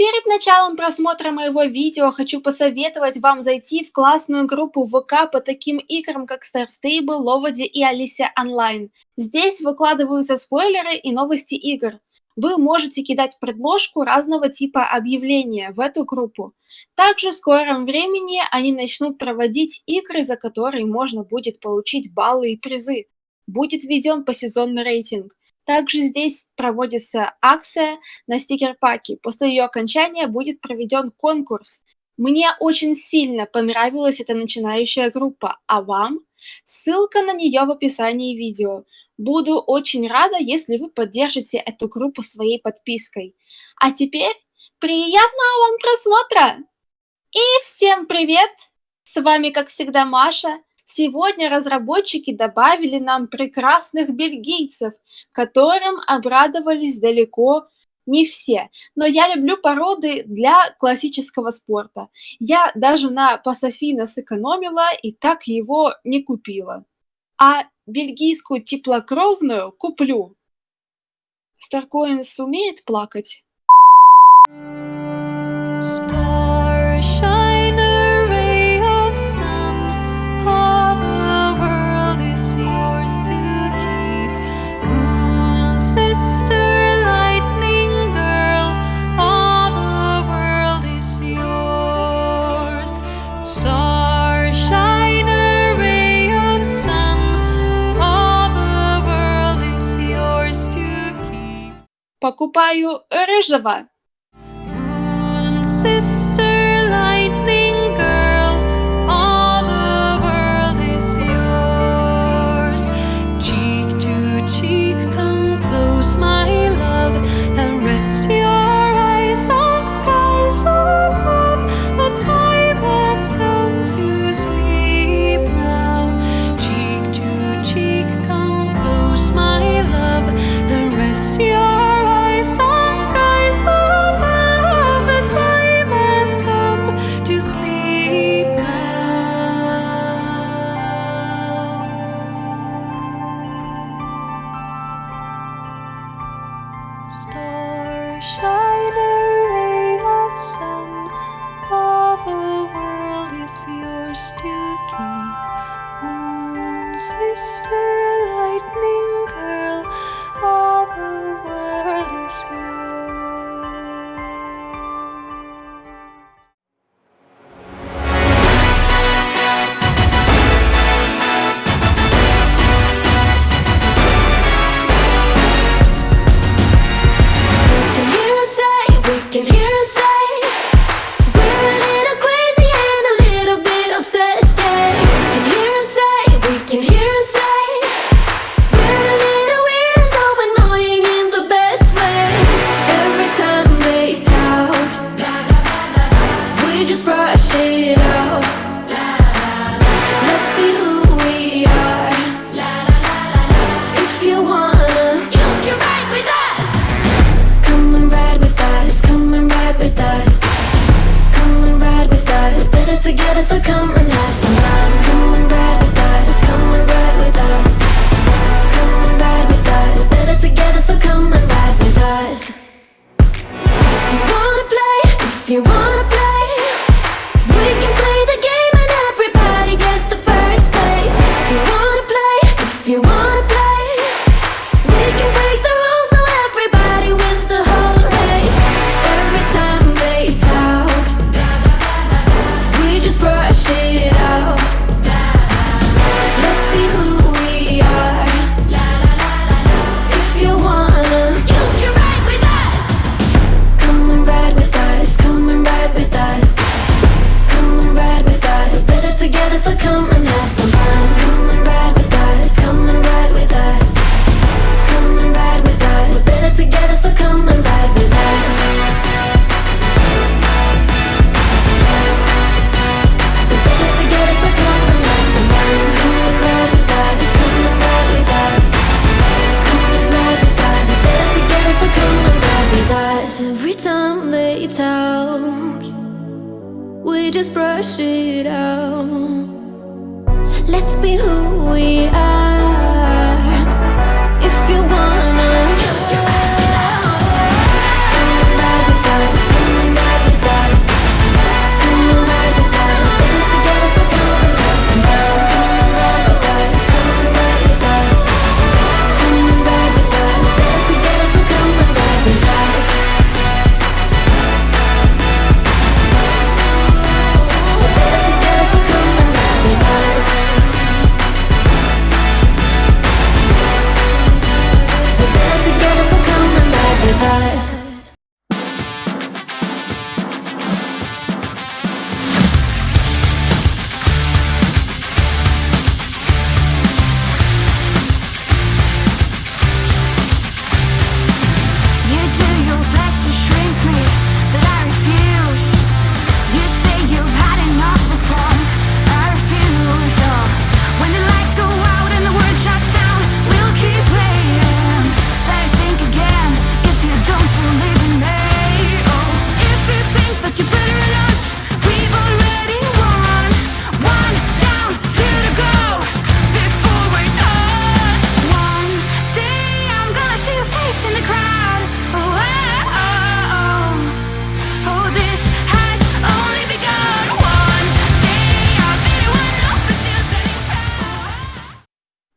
перед началом просмотра моего видео хочу посоветовать вам зайти в классную группу ВК по таким играм, как Star Stable, Ловоди и Алисия Онлайн. Здесь выкладываются спойлеры и новости игр. Вы можете кидать предложку разного типа объявления в эту группу. Также в скором времени они начнут проводить игры, за которые можно будет получить баллы и призы. Будет введен посезонный рейтинг. Также здесь проводится акция на стикер-паки. После ее окончания будет проведен конкурс. Мне очень сильно понравилась эта начинающая группа, а вам? Ссылка на нее в описании видео. Буду очень рада, если вы поддержите эту группу своей подпиской. А теперь приятного вам просмотра! И всем привет! С вами, как всегда, Маша. Сегодня разработчики добавили нам прекрасных бельгийцев, которым обрадовались далеко не все. Но я люблю породы для классического спорта. Я даже на Пасофина сэкономила и так его не купила. А бельгийскую теплокровную куплю. Старкоинс умеет плакать? Покупаю рыжего. together, so come and have some fun. Come and ride with us, come and ride together, so come and Come and ride with us, come and ride with us. Come and ride with us. We're better together, so come and ride with us. We're better together, so come and have some fun Come and ride with us, come and ride with us. Come and ride with us. We're better together, so come and ride with us. Every time they tell just brush it out Let's be who we are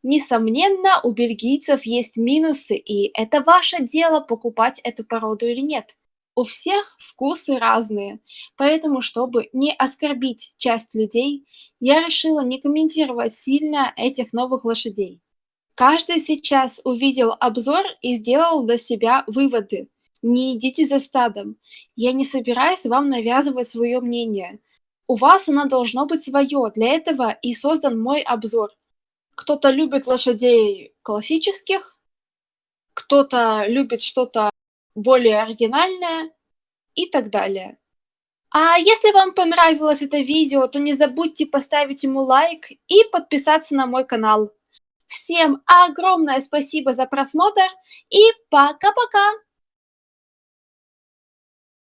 Несомненно, у бельгийцев есть минусы, и это ваше дело, покупать эту породу или нет. У всех вкусы разные, поэтому, чтобы не оскорбить часть людей, я решила не комментировать сильно этих новых лошадей. Каждый сейчас увидел обзор и сделал для себя выводы. Не идите за стадом. Я не собираюсь вам навязывать свое мнение. У вас оно должно быть свое, для этого и создан мой обзор. Кто-то любит лошадей классических, кто-то любит что-то более оригинальное и так далее. А если вам понравилось это видео, то не забудьте поставить ему лайк и подписаться на мой канал. Всем огромное спасибо за просмотр и пока-пока!